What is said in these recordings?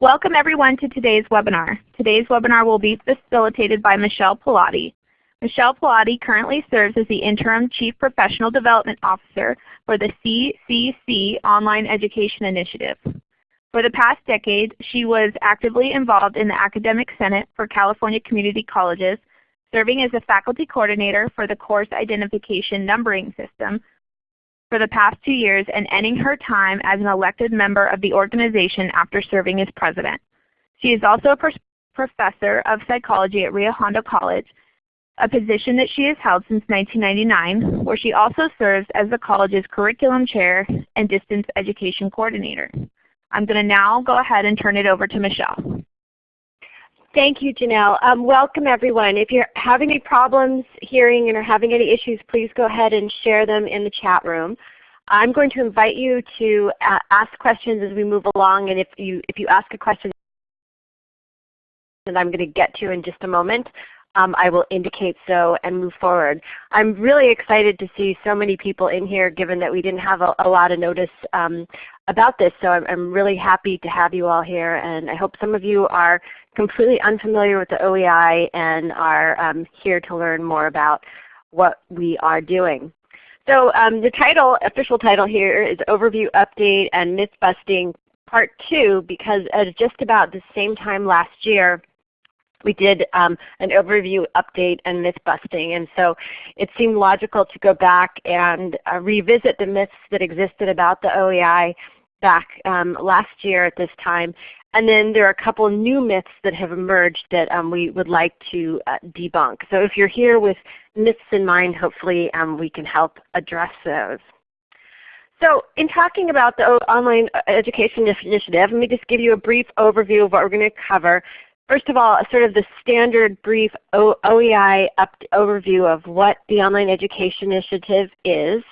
Welcome everyone to today's webinar. Today's webinar will be facilitated by Michelle Pilati. Michelle Pilati currently serves as the Interim Chief Professional Development Officer for the CCC Online Education Initiative. For the past decade, she was actively involved in the Academic Senate for California Community Colleges, serving as a faculty coordinator for the Course Identification Numbering System for the past two years and ending her time as an elected member of the organization after serving as president. She is also a professor of psychology at Rio Hondo College, a position that she has held since 1999, where she also serves as the college's curriculum chair and distance education coordinator. I'm going to now go ahead and turn it over to Michelle. Thank you, Janelle. Um, welcome everyone. If you're having any problems hearing and are having any issues, please go ahead and share them in the chat room. I'm going to invite you to uh, ask questions as we move along, and if you, if you ask a question that I'm going to get to in just a moment, um, I will indicate so and move forward. I'm really excited to see so many people in here given that we didn't have a, a lot of notice um, about this. So I'm, really happy to have you all here and I hope some of you are completely unfamiliar with the OEI and are um, here to learn more about what we are doing. So um, the title, official title here is Overview Update and Myth Busting Part 2 because at just about the same time last year we did um, an overview update and myth busting. And so it seemed logical to go back and uh, revisit the myths that existed about the OEI back um, last year at this time. And then there are a couple new myths that have emerged that um, we would like to uh, debunk. So if you're here with myths in mind, hopefully um, we can help address those. So in talking about the Online Education Initiative, let me just give you a brief overview of what we're going to cover. First of all, sort of the standard brief OEI overview of what the Online Education Initiative is.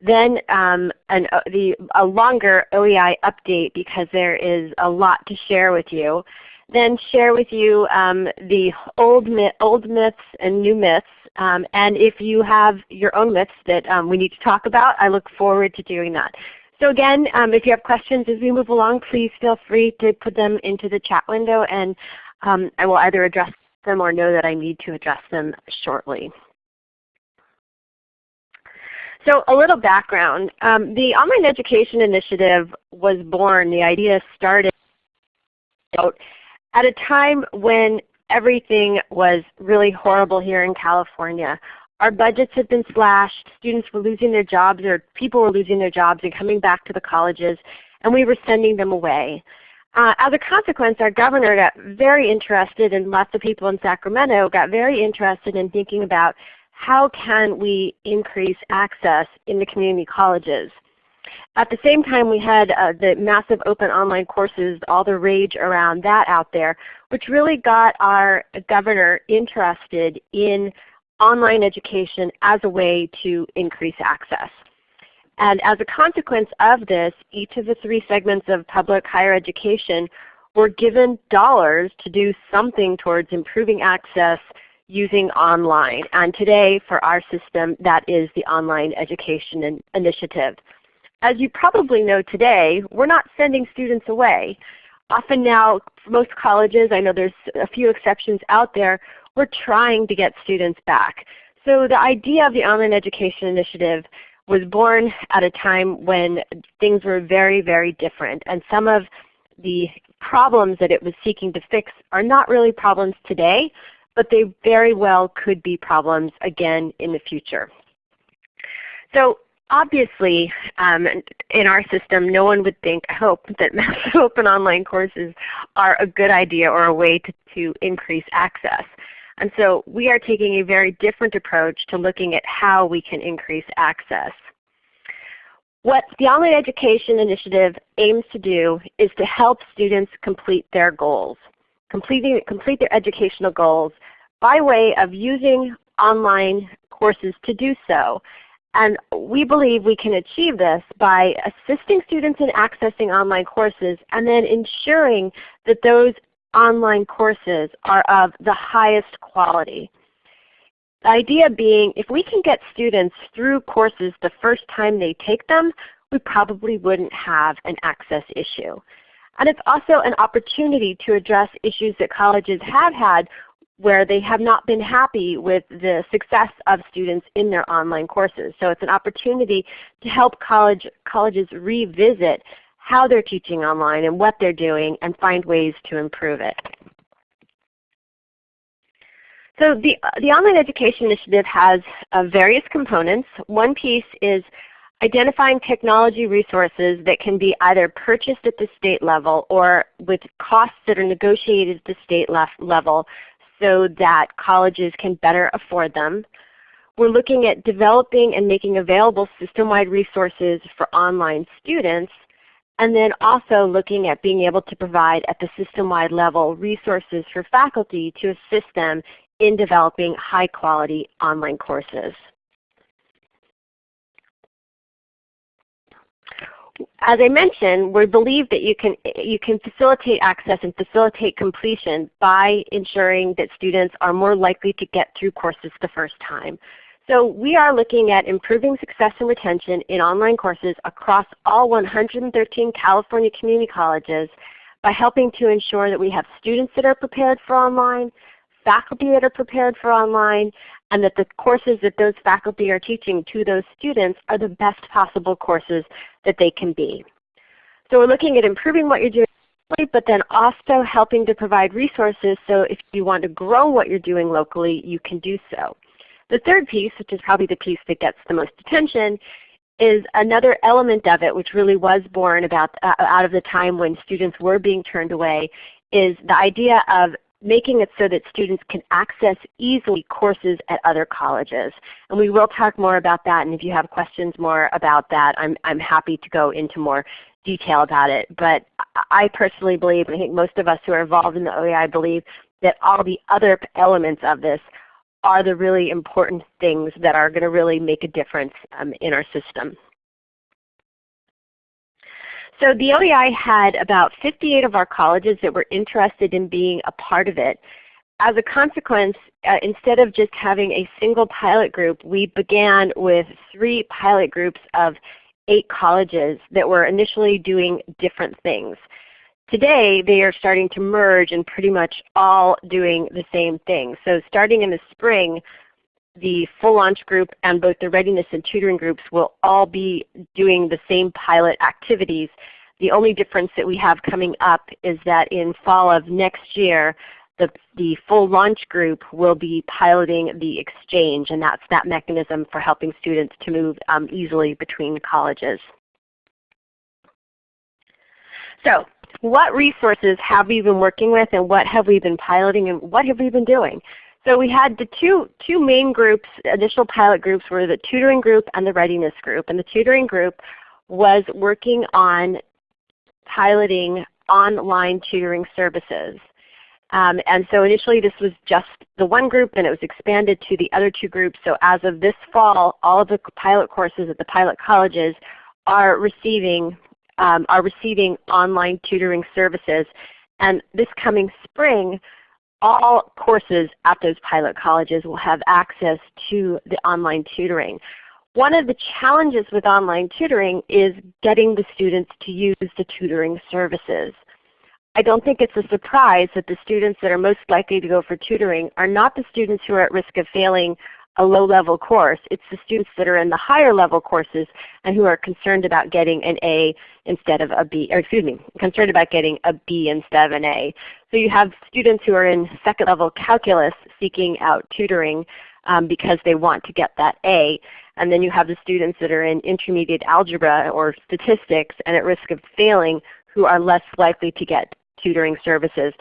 Then um, an, uh, the, a longer OEI update because there is a lot to share with you. Then share with you um, the old, myth, old myths and new myths. Um, and if you have your own myths that um, we need to talk about, I look forward to doing that. So again, um, if you have questions as we move along, please feel free to put them into the chat window and um, I will either address them or know that I need to address them shortly. So a little background. Um, the Online Education Initiative was born, the idea started at a time when everything was really horrible here in California. Our budgets had been slashed, students were losing their jobs or people were losing their jobs and coming back to the colleges and we were sending them away. Uh, as a consequence, our governor got very interested and lots of people in Sacramento got very interested in thinking about how can we increase access in the community colleges. At the same time we had uh, the massive open online courses, all the rage around that out there, which really got our governor interested in online education as a way to increase access. And as a consequence of this, each of the three segments of public higher education were given dollars to do something towards improving access using online. And today for our system that is the Online Education Initiative. As you probably know today, we're not sending students away. Often now, most colleges, I know there's a few exceptions out there, we're trying to get students back. So the idea of the Online Education Initiative was born at a time when things were very, very different. And some of the problems that it was seeking to fix are not really problems today, but they very well could be problems again in the future. So obviously um, in our system no one would think, I hope, that massive open online courses are a good idea or a way to, to increase access. And so we are taking a very different approach to looking at how we can increase access. What the Online Education Initiative aims to do is to help students complete their goals, completing, complete their educational goals by way of using online courses to do so. And we believe we can achieve this by assisting students in accessing online courses and then ensuring that those online courses are of the highest quality. The idea being if we can get students through courses the first time they take them, we probably wouldn't have an access issue. And it's also an opportunity to address issues that colleges have had where they have not been happy with the success of students in their online courses. So it's an opportunity to help college, colleges revisit how they're teaching online and what they're doing and find ways to improve it. So the, the Online Education Initiative has uh, various components. One piece is identifying technology resources that can be either purchased at the state level or with costs that are negotiated at the state level so that colleges can better afford them. We're looking at developing and making available system-wide resources for online students and then also looking at being able to provide at the system-wide level resources for faculty to assist them in developing high quality online courses. As I mentioned, we believe that you can, you can facilitate access and facilitate completion by ensuring that students are more likely to get through courses the first time. So we are looking at improving success and retention in online courses across all 113 California community colleges by helping to ensure that we have students that are prepared for online, faculty that are prepared for online, and that the courses that those faculty are teaching to those students are the best possible courses that they can be. So we're looking at improving what you're doing but then also helping to provide resources so if you want to grow what you're doing locally, you can do so. The third piece, which is probably the piece that gets the most attention, is another element of it which really was born about, uh, out of the time when students were being turned away, is the idea of making it so that students can access easily courses at other colleges. And we will talk more about that, and if you have questions more about that, I'm, I'm happy to go into more detail about it. But I personally believe, and I think most of us who are involved in the OEI believe, that all the other elements of this are the really important things that are going to really make a difference um, in our system. So the OEI had about 58 of our colleges that were interested in being a part of it. As a consequence, uh, instead of just having a single pilot group, we began with three pilot groups of eight colleges that were initially doing different things. Today they are starting to merge and pretty much all doing the same thing. So starting in the spring, the full launch group and both the readiness and tutoring groups will all be doing the same pilot activities. The only difference that we have coming up is that in fall of next year, the, the full launch group will be piloting the exchange and that's that mechanism for helping students to move um, easily between colleges. So what resources have we been working with and what have we been piloting and what have we been doing? So we had the two, two main groups, initial pilot groups were the tutoring group and the readiness group. And the tutoring group was working on piloting online tutoring services. Um, and so initially this was just the one group and it was expanded to the other two groups. So as of this fall, all of the pilot courses at the pilot colleges are receiving um, are receiving online tutoring services. And this coming spring, all courses at those pilot colleges will have access to the online tutoring. One of the challenges with online tutoring is getting the students to use the tutoring services. I don't think it's a surprise that the students that are most likely to go for tutoring are not the students who are at risk of failing a low-level course. It's the students that are in the higher level courses and who are concerned about getting an A instead of a B, or excuse me, concerned about getting a B instead of an A. So you have students who are in second level calculus seeking out tutoring um, because they want to get that A. And then you have the students that are in intermediate algebra or statistics and at risk of failing who are less likely to get tutoring services.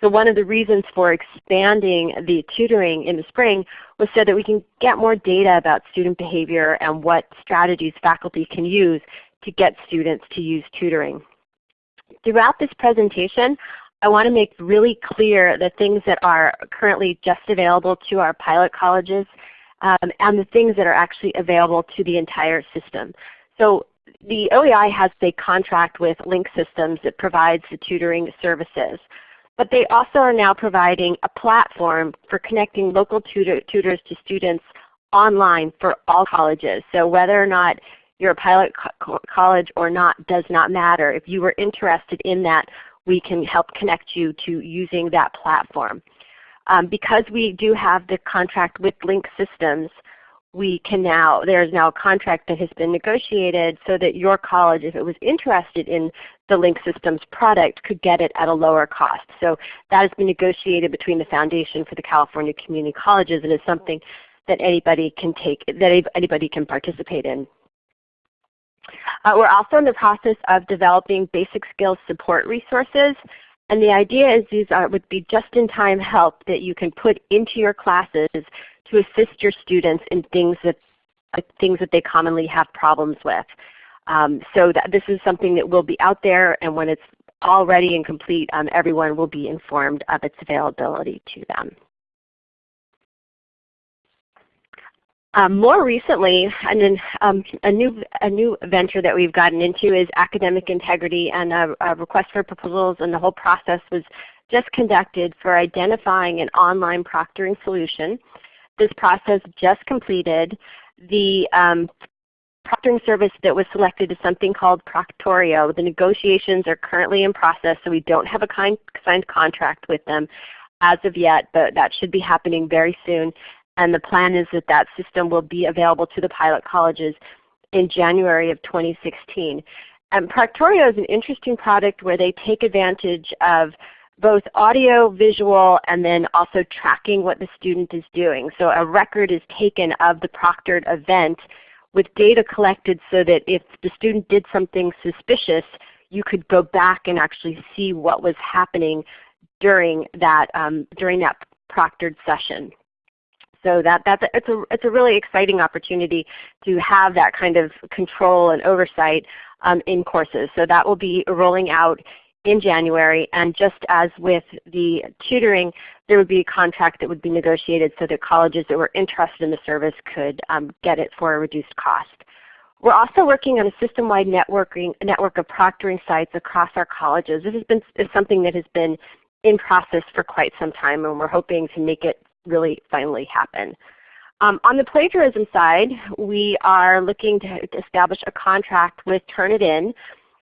So one of the reasons for expanding the tutoring in the spring was so that we can get more data about student behavior and what strategies faculty can use to get students to use tutoring. Throughout this presentation, I want to make really clear the things that are currently just available to our pilot colleges um, and the things that are actually available to the entire system. So the OEI has a contract with Link Systems that provides the tutoring services. But they also are now providing a platform for connecting local tutor, tutors to students online for all colleges. So whether or not you're a pilot co college or not does not matter. If you are interested in that, we can help connect you to using that platform. Um, because we do have the contract with Link Systems, we can now, there is now a contract that has been negotiated so that your college, if it was interested in the Link Systems product, could get it at a lower cost. So that has been negotiated between the Foundation for the California Community Colleges and is something that anybody can take, that anybody can participate in. Uh, we're also in the process of developing basic skills support resources. And the idea is these are, would be just-in-time help that you can put into your classes to assist your students in things that, uh, things that they commonly have problems with. Um, so that this is something that will be out there and when it's all ready and complete, um, everyone will be informed of its availability to them. Um, more recently, and then um, a new a new venture that we've gotten into is academic integrity, and a, a, request for proposals, and the whole process was just conducted for identifying an online proctoring solution. This process just completed. The um, proctoring service that was selected is something called Proctorio. The negotiations are currently in process, so we don't have a signed contract with them as of yet, but that should be happening very soon. And the plan is that that system will be available to the pilot colleges in January of 2016. And Proctorio is an interesting product where they take advantage of both audio, visual, and then also tracking what the student is doing. So a record is taken of the proctored event with data collected so that if the student did something suspicious, you could go back and actually see what was happening during that, um, during that proctored session. So that, that's a, it's, a, it's a really exciting opportunity to have that kind of control and oversight um, in courses. So that will be rolling out in January. And just as with the tutoring, there would be a contract that would be negotiated so that colleges that were interested in the service could um, get it for a reduced cost. We're also working on a system-wide networking network of proctoring sites across our colleges. This has been is something that has been in process for quite some time, and we're hoping to make it really finally happen. Um, on the plagiarism side, we are looking to establish a contract with Turnitin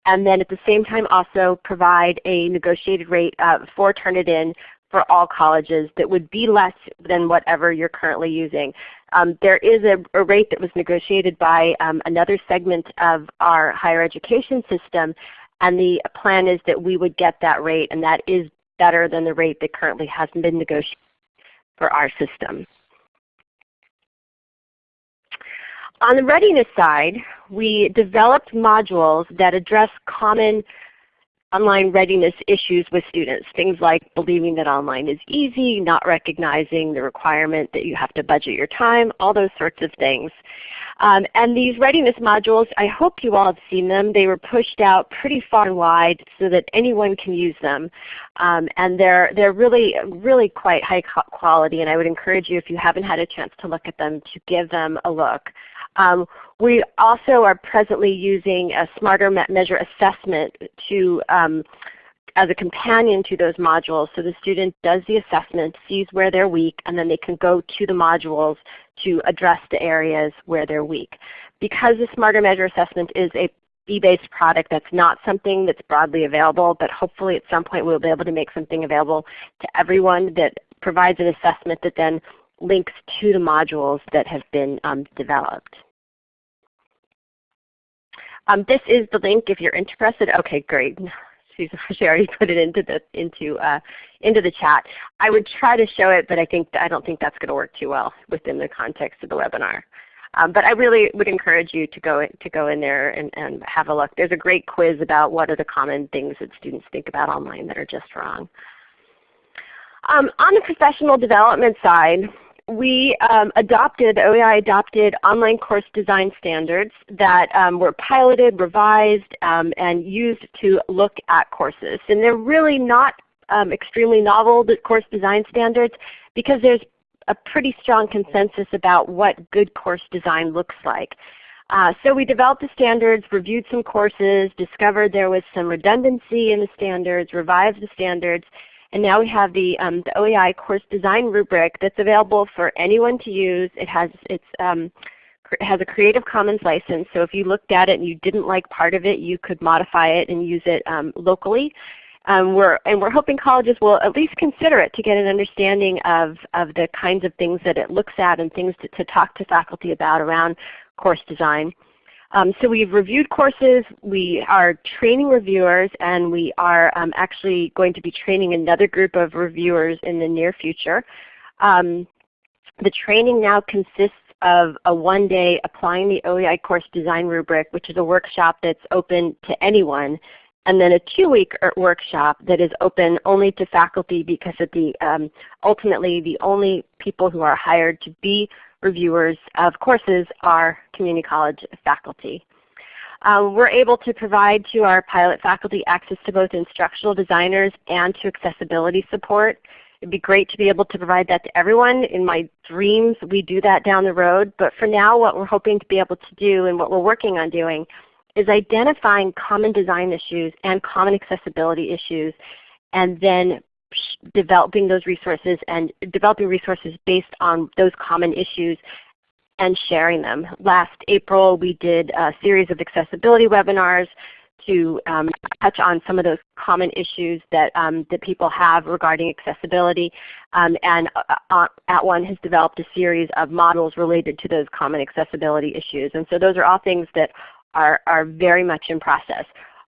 and then at the same time also provide a negotiated rate uh, for Turnitin for all colleges that would be less than whatever you're currently using. Um, there is a, a, rate that was negotiated by um, another segment of our higher education system and the plan is that we would get that rate and that is better than the rate that currently hasn't been negotiated for our system. On the readiness side, we developed modules that address common online readiness issues with students. Things like believing that online is easy, not recognizing the requirement that you have to budget your time, all those sorts of things. Um, and these readiness modules, I hope you all have seen them. They were pushed out pretty far and wide so that anyone can use them. Um, and they're, they're really, really quite high quality and I would encourage you if you haven't had a chance to look at them to give them a look. Um, we also are presently using a Smarter Measure assessment to um, as a companion to those modules. So the student does the assessment, sees where they're weak, and then they can go to the modules to address the areas where they're weak. Because the Smarter Measure assessment is a fee-based product that's not something that's broadly available, but hopefully at some point we'll be able to make something available to everyone that provides an assessment that then links to the modules that have been um, developed. Um, this is the link if you're interested. Okay, great. She already put it into the into uh, into the chat. I would try to show it, but I think I don't think that's going to work too well within the context of the webinar. Um, but I really would encourage you to go to go in there and, and have a look. There's a great quiz about what are the common things that students think about online that are just wrong. Um, on the professional development side, we um, adopted, OEI adopted online course design standards that um, were piloted, revised, um, and used to look at courses. And they're really not um, extremely novel the course design standards because there's a pretty strong consensus about what good course design looks like. Uh, so we developed the standards, reviewed some courses, discovered there was some redundancy in the standards, revised the standards, and now we have the, um, the OEI course design rubric that's available for anyone to use. It has, it's um, has a Creative Commons license, so if you looked at it and you didn't like part of it, you could modify it and use it um, locally. Um, we're, and we're hoping colleges will at least consider it to get an understanding of, of the kinds of things that it looks at and things to, to talk to faculty about around course design. Um, so we've reviewed courses, we are training reviewers, and we are um, actually going to be training another group of reviewers in the near future. Um, the training now consists of a one-day applying the OEI course design rubric, which is a workshop that's open to anyone, and then a two-week er, workshop that is open only to faculty because the um, ultimately the only people who are hired to be reviewers of courses are community college faculty. Um, we're able to provide to our pilot faculty access to both instructional designers and to accessibility support. It'd be great to be able to provide that to everyone. In my dreams, we do that down the road. But for now, what we're hoping to be able to do and what we're working on doing is identifying common design issues and common accessibility issues and then developing those resources and developing resources based on those common issues and sharing them. Last April we did a series of accessibility webinars to um, touch on some of those common issues that, um, that people have regarding accessibility. Um, and uh, uh, @ONE has developed a series of models related to those common accessibility issues. And so those are all things that are, are very much in process.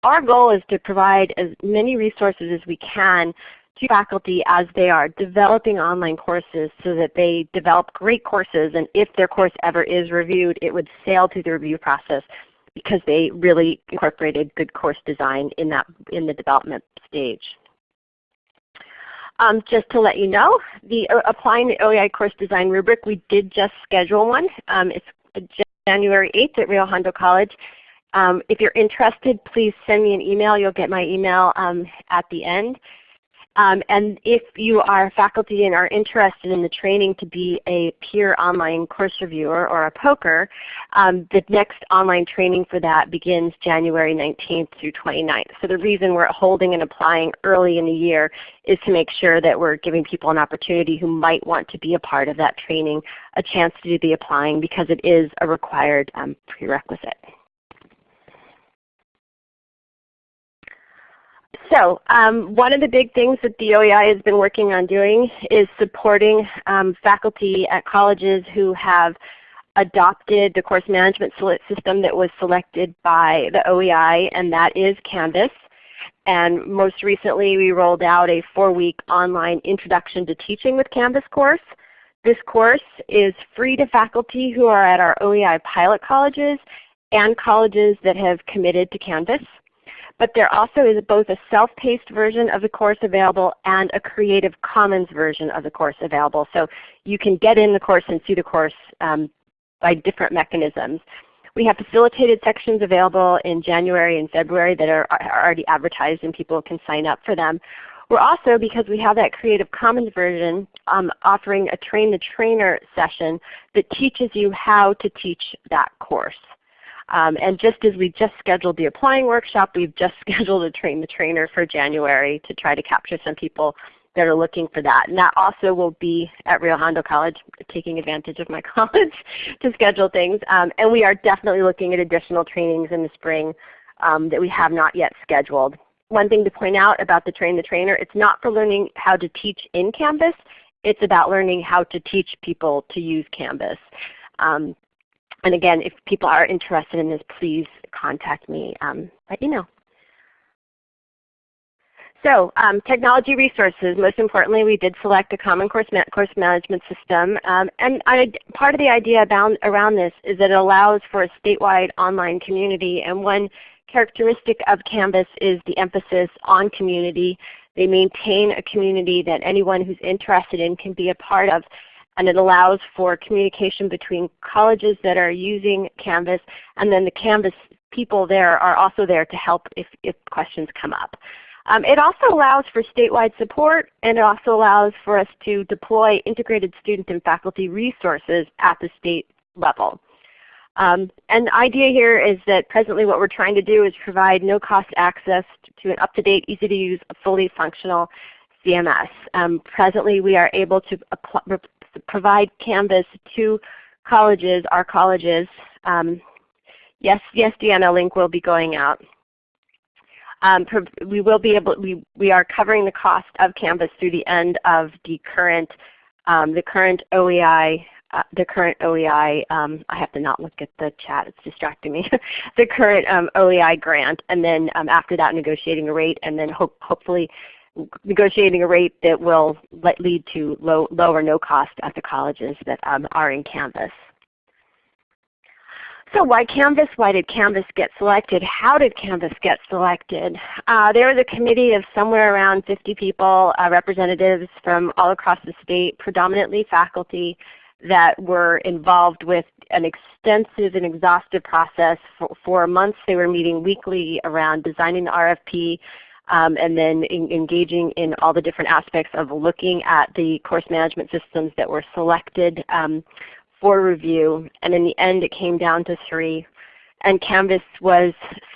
Our goal is to provide as many resources as we can to faculty as they are developing online courses so that they develop great courses and if their course ever is reviewed it would sail through the review process because they really incorporated good course design in, that, in the development stage. Um, just to let you know, the uh, applying the OEI course design rubric, we did just schedule one. Um, it's January 8th at Rio Hondo College. Um, if you're interested, please send me an email. You'll get my email um, at the end. Um, and if you are faculty and are interested in the training to be a peer online course reviewer or a poker, um, the next online training for that begins January 19th through 29th. So the reason we're holding and applying early in the year is to make sure that we're giving people an opportunity who might want to be a part of that training a chance to do the applying because it is a required um, prerequisite. So um, one of the big things that the OEI has been working on doing is supporting um, faculty at colleges who have adopted the course management system that was selected by the OEI, and that is Canvas. And most recently we rolled out a four-week online Introduction to Teaching with Canvas course. This course is free to faculty who are at our OEI pilot colleges and colleges that have committed to Canvas but there also is both a self-paced version of the course available and a Creative Commons version of the course available. So you can get in the course and see the course um, by different mechanisms. We have facilitated sections available in January and February that are, are already advertised and people can sign up for them. We're also, because we have that Creative Commons version, um, offering a Train the Trainer session that teaches you how to teach that course. Um, and just as we just scheduled the applying workshop, we've just scheduled a train the trainer for January to try to capture some people that are looking for that. And that also will be at Rio Hondo College, taking advantage of my college to schedule things. Um, and we are definitely looking at additional trainings in the spring um, that we have not yet scheduled. One thing to point out about the Train the Trainer, it's not for learning how to teach in Canvas. It's about learning how to teach people to use Canvas. Um, and again, if people are interested in this, please contact me um, by email. So um, technology resources, most importantly we did select a common course, ma course management system. Um, and I, part of the idea about, around this is that it allows for a statewide online community. And one characteristic of Canvas is the emphasis on community. They maintain a community that anyone who's interested in can be a part of and it allows for communication between colleges that are using Canvas and then the Canvas people there are also there to help if, if questions come up. Um, it also allows for statewide support and it also allows for us to deploy integrated student and faculty resources at the state level. Um, and the idea here is that presently what we're trying to do is provide no cost access to an up-to-date, easy to use, fully functional CMS. Um, presently we are able to provide Canvas to colleges, our colleges, um, yes, yes, Deanna, link will be going out. Um, we will be able, we, we are covering the cost of Canvas through the end of the current, um, the current OEI, uh, the current OEI, um, I have to not look at the chat, it's distracting me, the current um, OEI grant, and then um, after that negotiating a rate, and then hope, hopefully negotiating a rate that will lead to low, low or no cost at the colleges that um, are in Canvas. So why Canvas? Why did Canvas get selected? How did Canvas get selected? Uh, there was a committee of somewhere around 50 people, uh, representatives from all across the state, predominantly faculty, that were involved with an extensive and exhaustive process. For, for months they were meeting weekly around designing the RFP, um, and then in, engaging in all the different aspects of looking at the course management systems that were selected um, for review, and in the end it came down to three. And Canvas was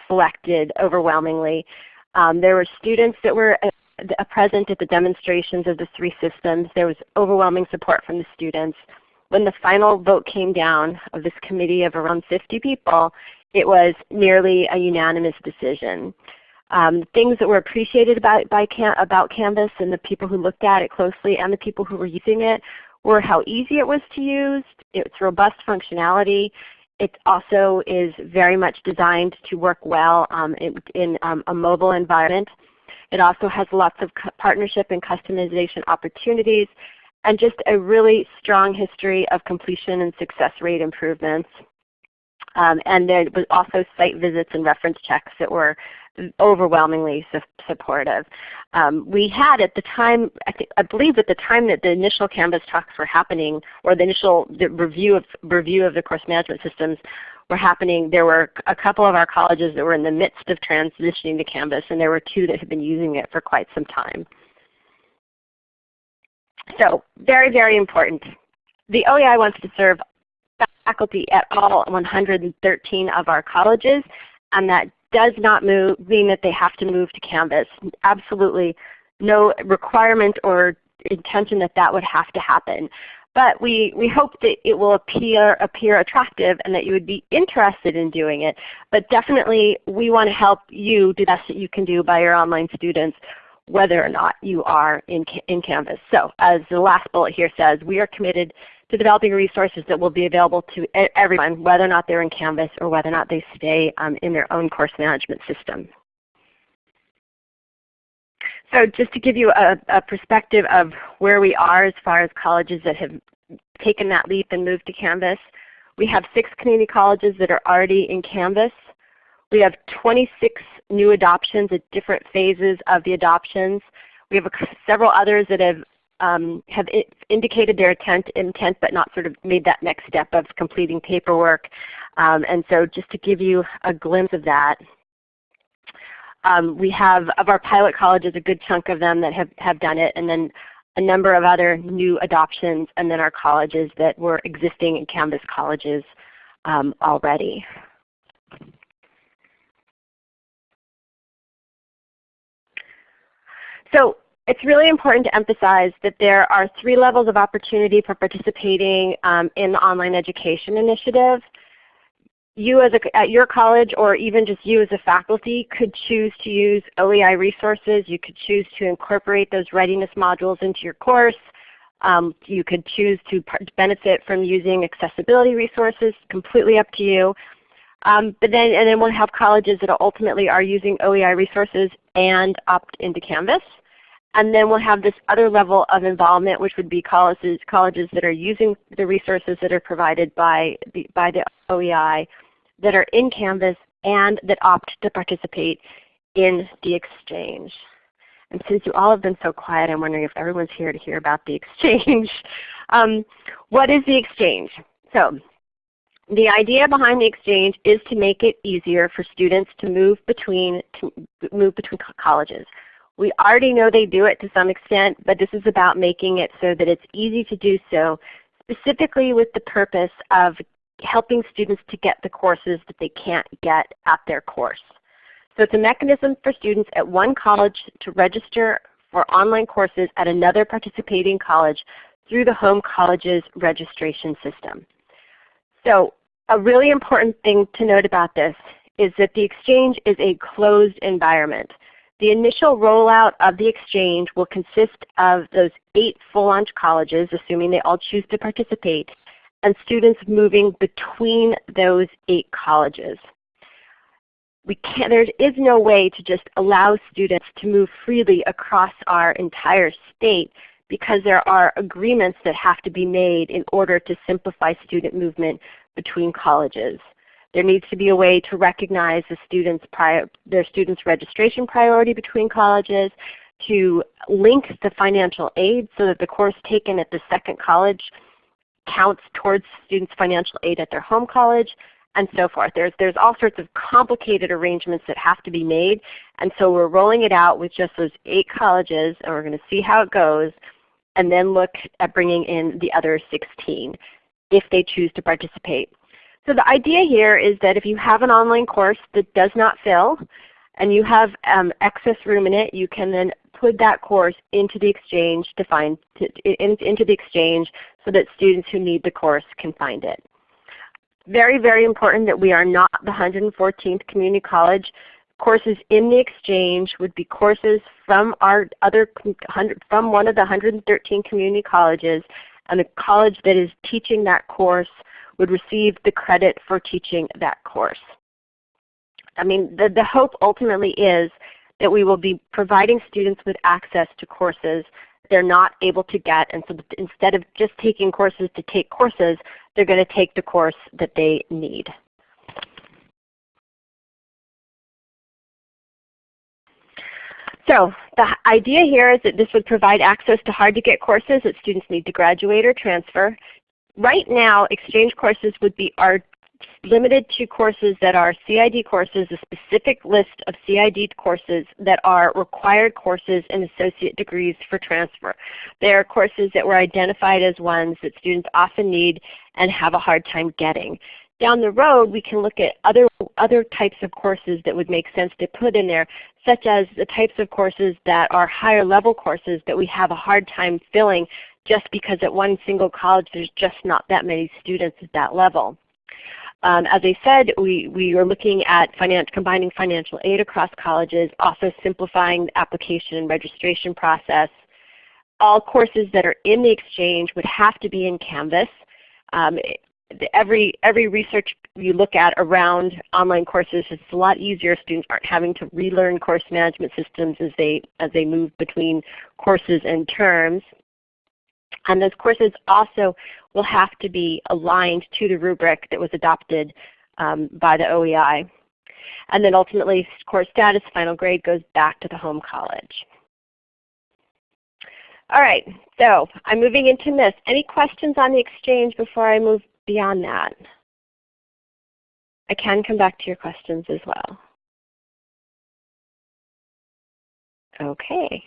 selected overwhelmingly. Um, there were students that were uh, present at the demonstrations of the three systems. There was overwhelming support from the students. When the final vote came down of this committee of around 50 people, it was nearly a unanimous decision. Um, things that were appreciated about, by Can about Canvas and the people who looked at it closely and the people who were using it were how easy it was to use, its robust functionality. It also is very much designed to work well um, in, in um, a mobile environment. It also has lots of partnership and customization opportunities and just a really strong history of completion and success rate improvements. Um, and there was also site visits and reference checks that were overwhelmingly su supportive. Um, we had at the time, I, I believe at the time that the initial Canvas talks were happening, or the initial the review of review of the course management systems were happening, there were a couple of our colleges that were in the midst of transitioning to Canvas, and there were two that had been using it for quite some time. So very, very important. The OEI wants to serve faculty at all 113 of our colleges, and that does not move, mean that they have to move to Canvas. Absolutely no requirement or intention that that would have to happen. But we, we hope that it will appear, appear attractive and that you would be interested in doing it. But definitely we want to help you do the best that you can do by your online students whether or not you are in, in Canvas. So as the last bullet here says, we are committed to developing resources that will be available to everyone, whether or not they're in Canvas or whether or not they stay um, in their own course management system. So just to give you a, a, perspective of where we are as far as colleges that have taken that leap and moved to Canvas, we have six community colleges that are already in Canvas. We have 26 new adoptions at different phases of the adoptions. We have several others that have um, have indicated their intent, intent but not sort of made that next step of completing paperwork. Um, and so just to give you a glimpse of that, um, we have of our pilot colleges a good chunk of them that have, have done it and then a number of other new adoptions and then our colleges that were existing in Canvas colleges um, already. So it's really important to emphasize that there are three levels of opportunity for participating um, in the online education initiative. You as a, at your college or even just you as a faculty could choose to use OEI resources. You could choose to incorporate those readiness modules into your course. Um, you could choose to benefit from using accessibility resources, completely up to you. Um, but then, and then we'll have colleges that ultimately are using OEI resources and opt into Canvas. And then we'll have this other level of involvement, which would be colleges, colleges that are using the resources that are provided by the, by the OEI that are in Canvas and that opt to participate in the exchange. And since you all have been so quiet, I'm wondering if everyone's here to hear about the exchange. um, what is the exchange? So the idea behind the exchange is to make it easier for students to move between, to move between colleges. We already know they do it to some extent, but this is about making it so that it's easy to do so, specifically with the purpose of helping students to get the courses that they can't get at their course. So it's a mechanism for students at one college to register for online courses at another participating college through the home college's registration system. So a really important thing to note about this is that the Exchange is a closed environment. The initial rollout of the Exchange will consist of those eight full launch colleges, assuming they all choose to participate, and students moving between those eight colleges. We can't, there is no way to just allow students to move freely across our entire state because there are agreements that have to be made in order to simplify student movement between colleges. There needs to be a way to recognize the students prior, their students' registration priority between colleges, to link the financial aid so that the course taken at the second college counts towards students' financial aid at their home college, and so forth. There's, there's all sorts of complicated arrangements that have to be made, and so we're rolling it out with just those eight colleges, and we're going to see how it goes, and then look at bringing in the other 16 if they choose to participate. So the idea here is that if you have an online course that does not fill and you have um, excess room in it, you can then put that course into the exchange to find to, in, into the exchange so that students who need the course can find it. Very, very important that we are not the 114th community college. Courses in the exchange would be courses from our other from one of the 113 community colleges and the college that is teaching that course would receive the credit for teaching that course. I mean, the, the hope ultimately is that we will be providing students with access to courses they're not able to get, and so instead of just taking courses to take courses, they're going to take the course that they need. So the idea here is that this would provide access to hard to get courses that students need to graduate or transfer. Right now, exchange courses would be are limited to courses that are CID courses, a specific list of CID courses that are required courses and associate degrees for transfer. They are courses that were identified as ones that students often need and have a hard time getting. Down the road, we can look at other, other types of courses that would make sense to put in there, such as the types of courses that are higher level courses that we have a hard time filling just because at one single college there's just not that many students at that level. Um, as I said, we, we are looking at finan combining financial aid across colleges, also simplifying the application and registration process. All courses that are in the exchange would have to be in Canvas. Um, every, every research you look at around online courses, it's a lot easier. Students aren't having to relearn course management systems as they, as they move between courses and terms. And those courses also will have to be aligned to the rubric that was adopted um, by the OEI. And then ultimately course status, final grade goes back to the home college. All right, so I'm moving into this. Any questions on the exchange before I move beyond that? I can come back to your questions as well. Okay.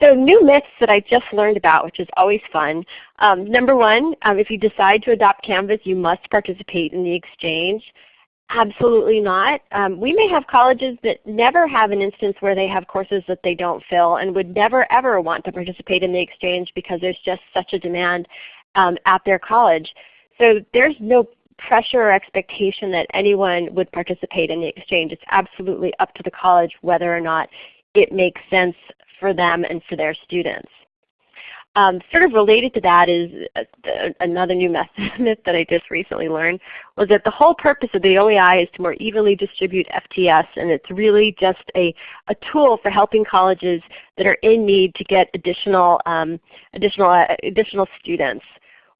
So new myths that I just learned about, which is always fun. Um, number one, um, if you decide to adopt Canvas, you must participate in the exchange. Absolutely not. Um, we may have colleges that never have an instance where they have courses that they don't fill and would never ever want to participate in the exchange because there's just such a demand um, at their college. So there's no pressure or expectation that anyone would participate in the exchange. It's absolutely up to the college whether or not it makes sense for them and for their students. Um, sort of related to that is uh, another new myth that I just recently learned was that the whole purpose of the OEI is to more evenly distribute FTS and it's really just a, a tool for helping colleges that are in need to get additional, um, additional, uh, additional students.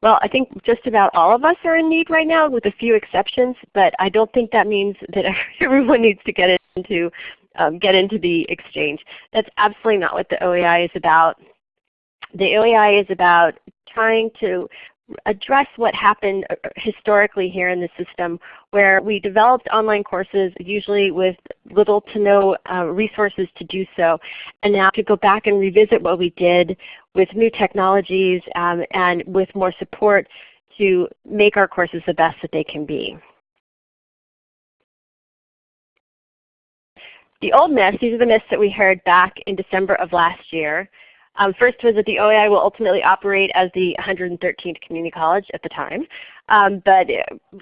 Well, I think just about all of us are in need right now with a few exceptions, but I don't think that means that everyone needs to get into um, get into the exchange. That's absolutely not what the OEI is about. The OEI is about trying to address what happened uh, historically here in the system where we developed online courses usually with little to no uh, resources to do so and now to go back and revisit what we did with new technologies um, and with more support to make our courses the best that they can be. The old myths, these are the myths that we heard back in December of last year. Um, first was that the OEI will ultimately operate as the 113th community college at the time. Um, but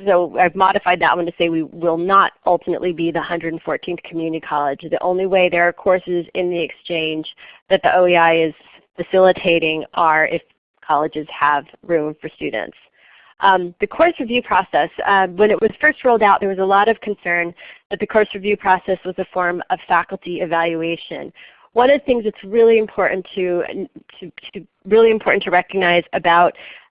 so I've modified that one to say we will not ultimately be the 114th community college. The only way there are courses in the exchange that the OEI is facilitating are if colleges have room for students. Um, the course review process, uh, when it was first rolled out, there was a lot of concern that the course review process was a form of faculty evaluation. One of the things that's really important to, to, to really important to recognize about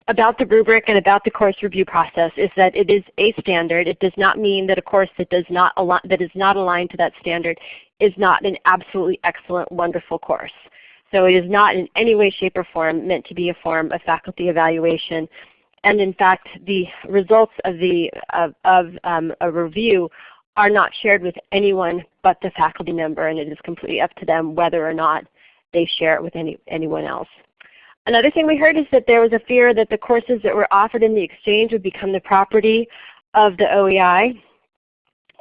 about the rubric and about the course review process is that it is a standard. It does not mean that a course that does not that is not aligned to that standard is not an absolutely excellent, wonderful course. So it is not in any way, shape, or form meant to be a form of faculty evaluation. And in fact, the results of, the, of, of um, a review are not shared with anyone but the faculty member, and it is completely up to them whether or not they share it with any, anyone else. Another thing we heard is that there was a fear that the courses that were offered in the exchange would become the property of the OEI.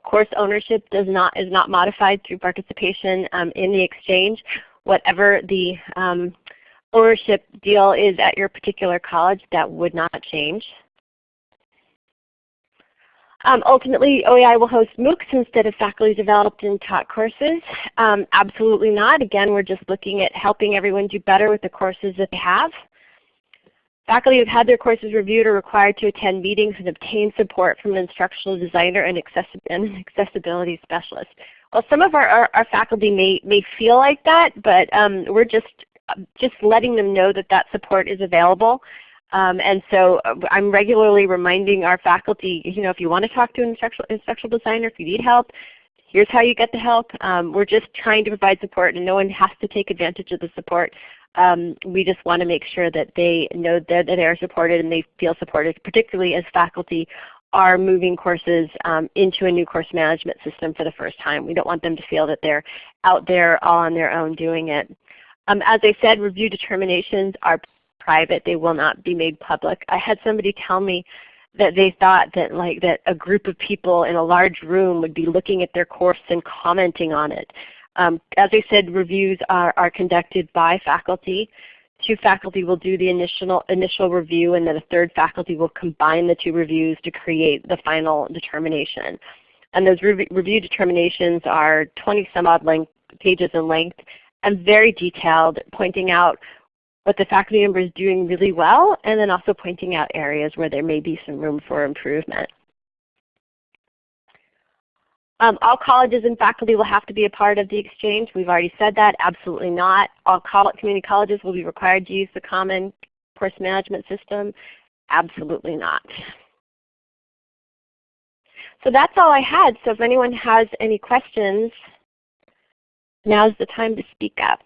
Course ownership does not, is not modified through participation um, in the exchange. Whatever the um, ownership deal is at your particular college, that would not change. Um, ultimately, OEI will host MOOCs instead of faculty developed and taught courses. Um, absolutely not. Again, we're just looking at helping everyone do better with the courses that they have. Faculty who have had their courses reviewed are required to attend meetings and obtain support from an instructional designer and, an accessibility specialist. Well, some of our, our, our, faculty may, may feel like that, but um, we're just, just letting them know that that support is available. Um, and so uh, I'm regularly reminding our faculty, you know, if you want to talk to an instructional, instructional designer, if you need help, here's how you get the help. Um, we're just trying to provide support and no one has to take advantage of the support. Um, we just want to make sure that they know that, that they are supported and they feel supported, particularly as faculty are moving courses um, into a new course management system for the first time. We don't want them to feel that they're out there all on their own doing it. Um, as I said, review determinations are private. They will not be made public. I had somebody tell me that they thought that like that a group of people in a large room would be looking at their course and commenting on it. Um, as I said, reviews are, are conducted by faculty. Two faculty will do the initial, initial review and then a third faculty will combine the two reviews to create the final determination. And those re review determinations are 20 some odd length, pages in length and very detailed, pointing out what the faculty member is doing really well, and then also pointing out areas where there may be some room for improvement. Um, all colleges and faculty will have to be a part of the exchange. We've already said that. Absolutely not. All community colleges will be required to use the common course management system. Absolutely not. So that's all I had. So if anyone has any questions, now's the time to speak up.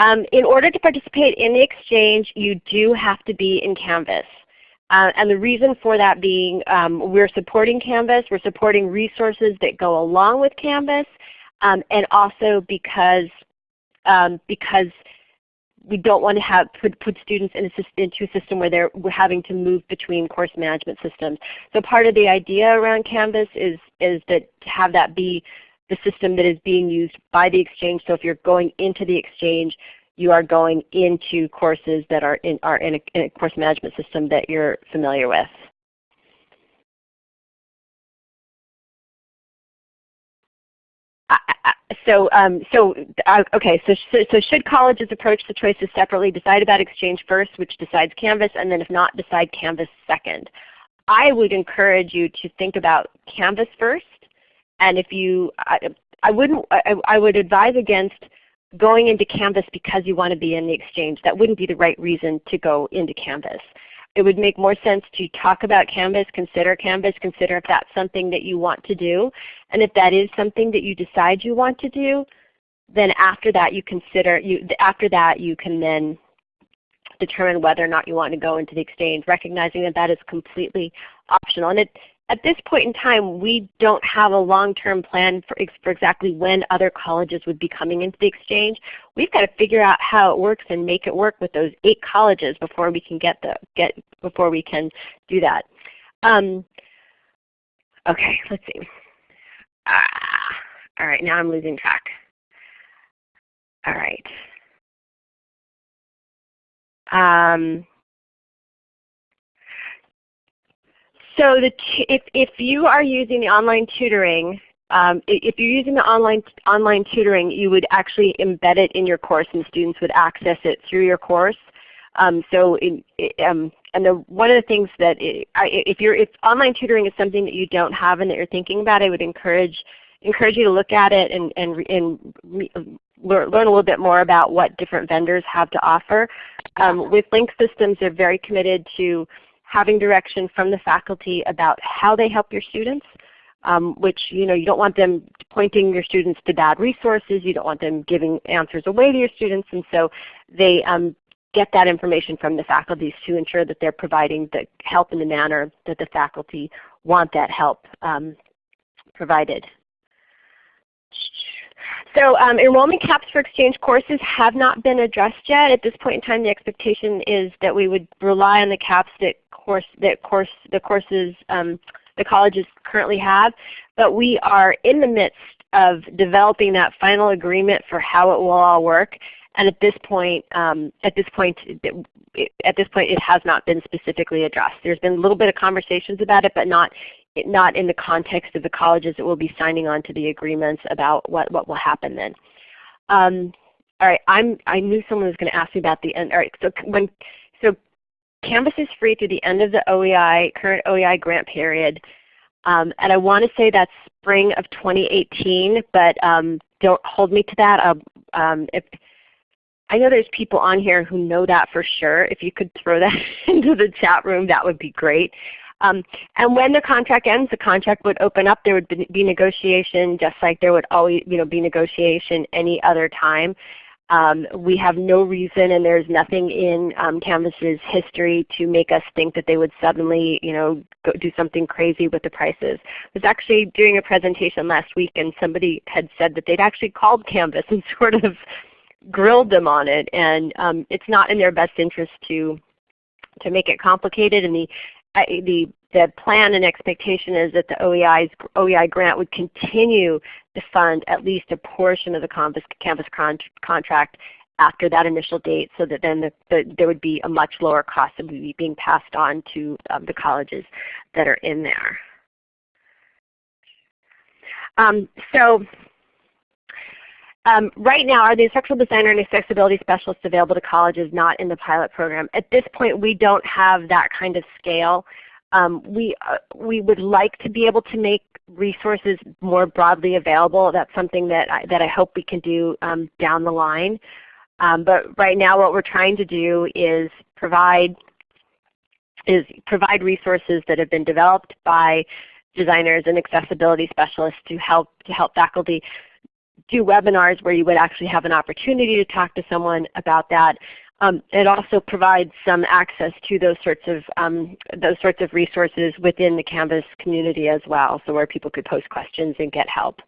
Um, in order to participate in the exchange, you do have to be in Canvas. Uh, and the reason for that being um, we're supporting Canvas, we're supporting resources that go along with Canvas, um, and also because, um, because we don't want to have put, put students in a, into a system where they're having to move between course management systems. So part of the idea around Canvas is, is that to have that be the system that is being used by the exchange. So if you're going into the exchange, you are going into courses that are in, are in, a, in a course management system that you're familiar with. So um, so uh, okay so, so should colleges approach the choices separately decide about exchange first which decides canvas and then if not decide canvas second i would encourage you to think about canvas first and if you, I, I wouldn't, I, I would advise against going into Canvas because you want to be in the exchange. That wouldn't be the right reason to go into Canvas. It would make more sense to talk about Canvas, consider Canvas, consider if that's something that you want to do. And if that is something that you decide you want to do, then after that you consider, you, after that you can then determine whether or not you want to go into the exchange, recognizing that that is completely optional. And it, at this point in time, we don't have a long-term plan for, for, exactly when other colleges would be coming into the exchange. We've got to figure out how it works and make it work with those eight colleges before we can get the get before we can do that. Um, okay, let's see. Ah, all right, now I'm losing track. All right. Um, So the if, if you are using the online tutoring, um, if you're using the online, online tutoring, you would actually embed it in your course and students would access it through your course. Um, so in, um, and the, one of the things that it, I, if, you're, if online tutoring is something that you don't have and that you're thinking about, I would encourage, encourage you to look at it and, and, and learn, learn a little bit more about what different vendors have to offer. Um, with Link Systems, they're very committed to having direction from the faculty about how they help your students, um, which you know you don't want them pointing your students to bad resources. You don't want them giving answers away to your students, and so they um, get that information from the faculties to ensure that they're providing the help in the manner that the faculty want that help um, provided. So um, enrollment caps for exchange courses have not been addressed yet. At this point in time, the expectation is that we would rely on the caps that course that course the courses um, the colleges currently have, but we are in the midst of developing that final agreement for how it will all work. And at this point, um, at this point, at this point, it has not been specifically addressed. There's been a little bit of conversations about it, but not not in the context of the colleges that will be signing on to the agreements about what what will happen then. Um, all right, I'm I knew someone was going to ask me about the end. All right, so when so Canvas is free through the end of the OEI, current OEI grant period. Um, and I want to say that's spring of 2018, but um, don't hold me to that. Um, if, I know there's people on here who know that for sure. If you could throw that into the chat room, that would be great. Um, and when the contract ends, the contract would open up. There would be negotiation just like there would always you know, be negotiation any other time. Um, we have no reason and there's nothing in um, Canvas's history to make us think that they would suddenly you know, do something crazy with the prices. I was actually doing a presentation last week and somebody had said that they'd actually called Canvas and sort of grilled them on it and um, it's not in their best interest to to make it complicated and the the the plan and expectation is that the OEI's, OEI grant would continue to fund at least a portion of the Canvas, Canvas con contract after that initial date so that then the, the, there would be a much lower cost that would be being passed on to um, the colleges that are in there. Um, so um, right now, are the instructional designer and accessibility specialists available to colleges not in the pilot program? At this point, we don't have that kind of scale. Um, we, uh, we would like to be able to make resources more broadly available. That's something that I, that I hope we can do um, down the line. Um, but right now what we're trying to do is provide, is provide resources that have been developed by designers and accessibility specialists to help, to help faculty do webinars where you would actually have an opportunity to talk to someone about that. Um, it also provides some access to those sorts of um, those sorts of resources within the Canvas community as well, so where people could post questions and get help.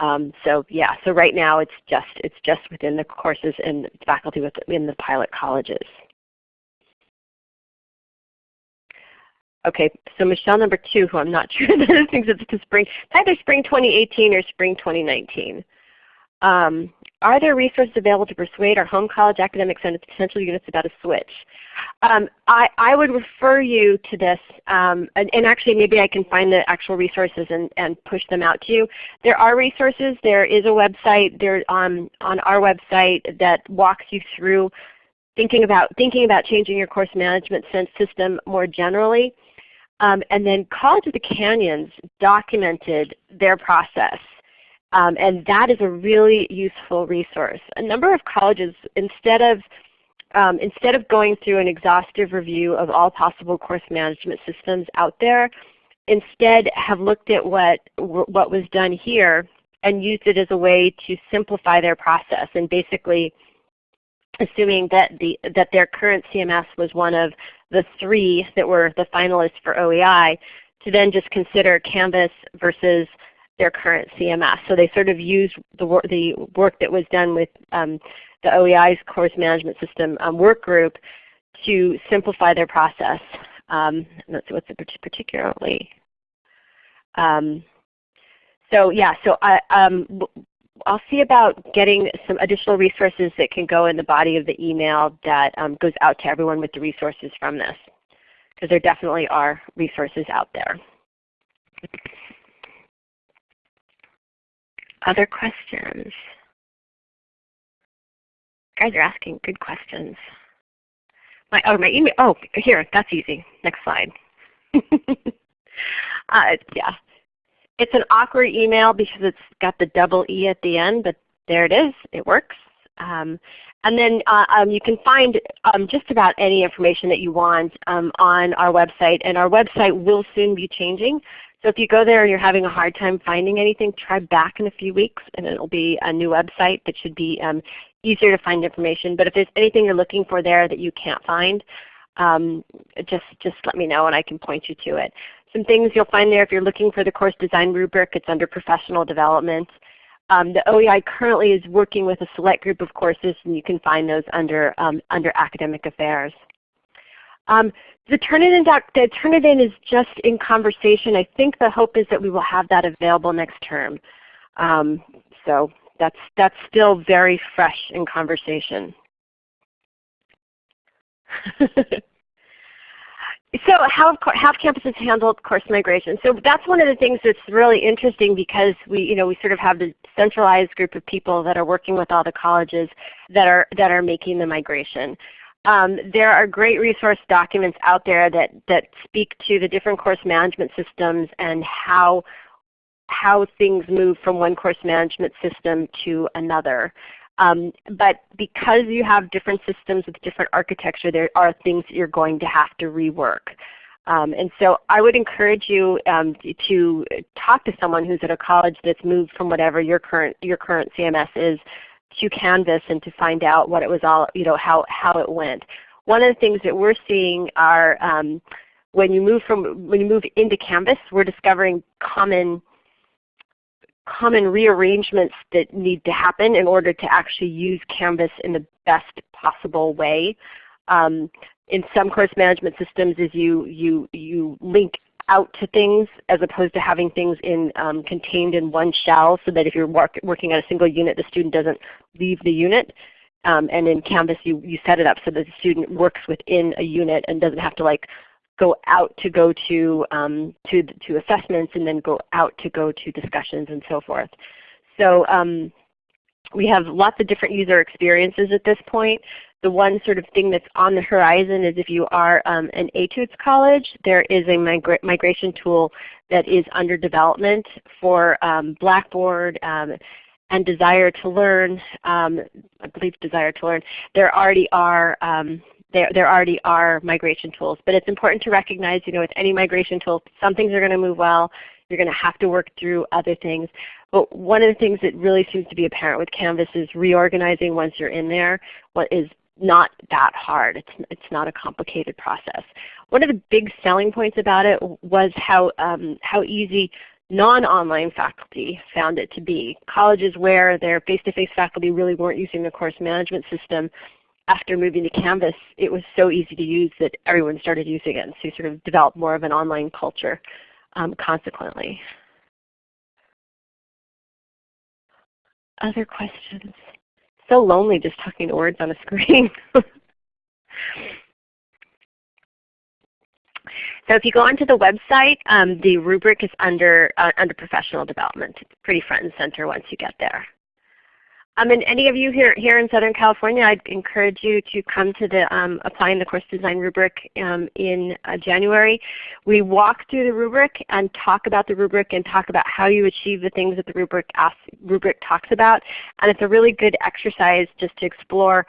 Um, so yeah, so right now it's just it's just within the courses and faculty within the pilot colleges. Okay, so Michelle number two, who I'm not sure that thinks it's to spring, either spring 2018 or spring 2019. Um, are there resources available to persuade our home college academics and potential units about a switch? Um, I, I, would refer you to this, um, and, and, actually maybe I can find the actual resources and, and, push them out to you. There are resources. There is a website there on, on our website that walks you through thinking about, thinking about changing your course management system more generally. Um, and then College of the Canyons documented their process um, and that is a really useful resource. A number of colleges, instead of, um, instead of going through an exhaustive review of all possible course management systems out there, instead have looked at what, what was done here and used it as a way to simplify their process and basically assuming that, the, that their current CMS was one of the three that were the finalists for OEI, to then just consider Canvas versus their current CMS. So they sort of used the, wor the work that was done with um, the OEI's course management system um, work group to simplify their process. Um, let's see what's particularly. Um, so yeah, so I, um, I'll see about getting some additional resources that can go in the body of the email that um, goes out to everyone with the resources from this. Because there definitely are resources out there. Other questions? guys are asking good questions. My, oh, my email, oh, here, that's easy. Next slide. uh, yeah. It's an awkward email because it's got the double E at the end, but there it is. It works. Um, and then uh, um, you can find um, just about any information that you want um, on our website. And our website will soon be changing. So if you go there and you're having a hard time finding anything, try back in a few weeks and it will be a new website that should be um, easier to find information. But if there's anything you're looking for there that you can't find, um, just, just let me know and I can point you to it. Some things you'll find there if you're looking for the course design rubric, it's under professional development. Um, the OEI currently is working with a select group of courses and you can find those under, um, under academic affairs. Um, the Turnitin, the Turnitin is just in conversation. I think the hope is that we will have that available next term. Um, so that's, that's still very fresh in conversation. So how have campuses handled course migration? So that's one of the things that's really interesting because we, you know, we sort of have the centralized group of people that are working with all the colleges that are, that are making the migration. Um, there are great resource documents out there that, that speak to the different course management systems and how, how things move from one course management system to another. Um, but because you have different systems with different architecture, there are things that you're going to have to rework. Um, and so I would encourage you um, to talk to someone who's at a college that's moved from whatever your current, your current CMS is to Canvas and to find out what it was all, you know, how, how it went. One of the things that we're seeing are um, when you move from when you move into Canvas, we're discovering common common rearrangements that need to happen in order to actually use Canvas in the best possible way. Um, in some course management systems is you, you, you link out to things as opposed to having things in, um, contained in one shell so that if you're work, working on a single unit the student doesn't leave the unit. Um, and in Canvas you, you set it up so that the student works within a unit and doesn't have to like go out to go to, um, to, to assessments and then go out to go to discussions and so forth. So um, we have lots of different user experiences at this point. The one sort of thing that's on the horizon is if you are um, an Etudes college, there is a migra migration tool that is under development for um, Blackboard um, and Desire to Learn. Um, I believe Desire to Learn. There already are um, there, there already are migration tools. But it's important to recognize you know, with any migration tool, some things are going to move well. You're going to have to work through other things. But one of the things that really seems to be apparent with Canvas is reorganizing once you're in there what is not that hard. It's, it's not a complicated process. One of the big selling points about it was how, um, how easy non-online faculty found it to be. Colleges where their face-to-face -face faculty really weren't using the course management system, after moving to Canvas, it was so easy to use that everyone started using it. And so you sort of developed more of an online culture um, consequently. Other questions? So lonely just talking to words on a screen. so if you go onto the website, um, the rubric is under, uh, under professional development. It's pretty front and center once you get there. Um, and any of you here, here in Southern California, I'd encourage you to come to the um, Applying the Course Design rubric um, in uh, January. We walk through the rubric and talk about the rubric and talk about how you achieve the things that the rubric, asks, rubric talks about. And it's a really good exercise just to explore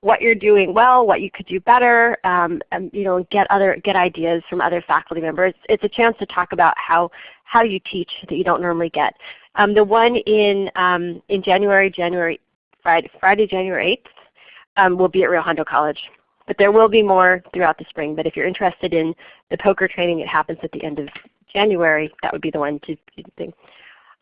what you're doing well, what you could do better, um, and you know, get other get ideas from other faculty members. It's a chance to talk about how how you teach that you don't normally get. Um, the one in, um, in January, January Friday, Friday January 8th um, will be at Rio Hondo College. But there will be more throughout the spring. But if you're interested in the poker training, it happens at the end of January, that would be the one to, to think.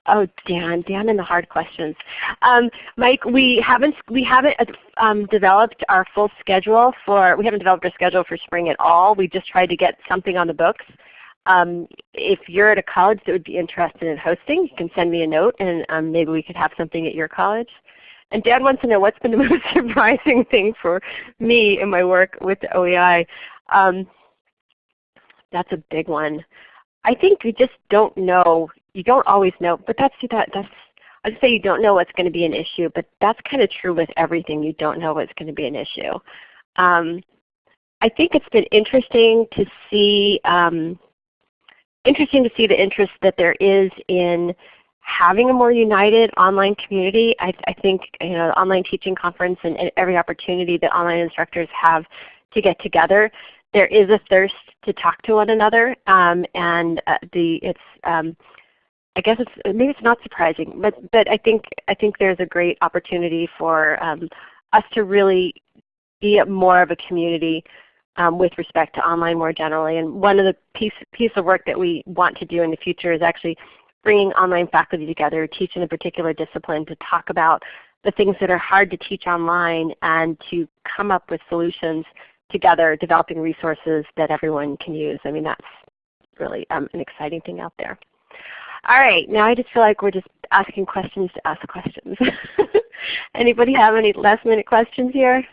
Oh, Dan, Dan and the hard questions. Um, Mike, we haven't we haven't um, developed our full schedule for we haven't developed our schedule for spring at all. We just tried to get something on the books. Um, if you're at a college that would be interested in hosting, you can send me a note and um, maybe we could have something at your college. And Dad wants to know what's been the most surprising thing for me in my work with OEI. Um, that's a big one. I think you just don't know. You don't always know, but that's that. That's I'd say you don't know what's going to be an issue, but that's kind of true with everything. You don't know what's going to be an issue. Um, I think it's been interesting to see um, interesting to see the interest that there is in having a more united online community. I, I think you know, the online teaching conference and, and, every opportunity that online instructors have to get together, there is a thirst to talk to one another, um, and uh, the it's um, I guess it's maybe it's not surprising, but but I think I think there's a great opportunity for um, us to really be more of a community um, with respect to online more generally. And one of the piece, piece of work that we want to do in the future is actually bringing online faculty together, teaching a particular discipline to talk about the things that are hard to teach online and to come up with solutions together, developing resources that everyone can use. I mean that's really um, an exciting thing out there. All right, now I just feel like we're just asking questions to ask questions. Anybody have any last minute questions here?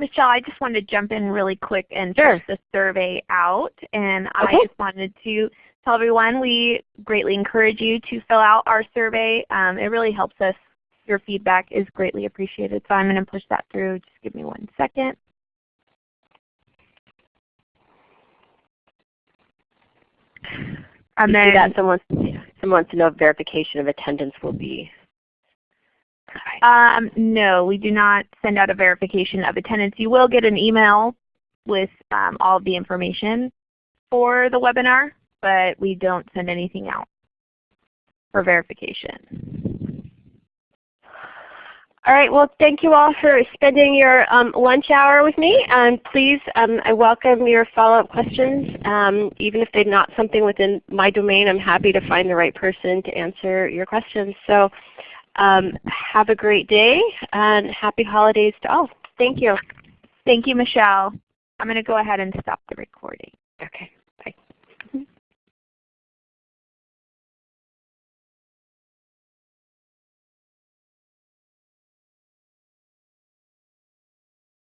Michelle, I just wanted to jump in really quick and sure. the survey out. And okay. I just wanted to tell everyone we greatly encourage you to fill out our survey. Um, it really helps us. Your feedback is greatly appreciated. So I'm going to push that through. Just give me one second. And then that someone, someone wants to know if verification of attendance will be um, no, we do not send out a verification of attendance. You will get an email with um, all of the information for the webinar, but we don't send anything out for verification. All right, well thank you all for spending your um, lunch hour with me. And please, um, I welcome your follow-up questions. Um, even if they're not something within my domain, I'm happy to find the right person to answer your questions. So um, have a great day and happy holidays to all. Thank you. Thank you, Michelle. I'm going to go ahead and stop the recording. Okay.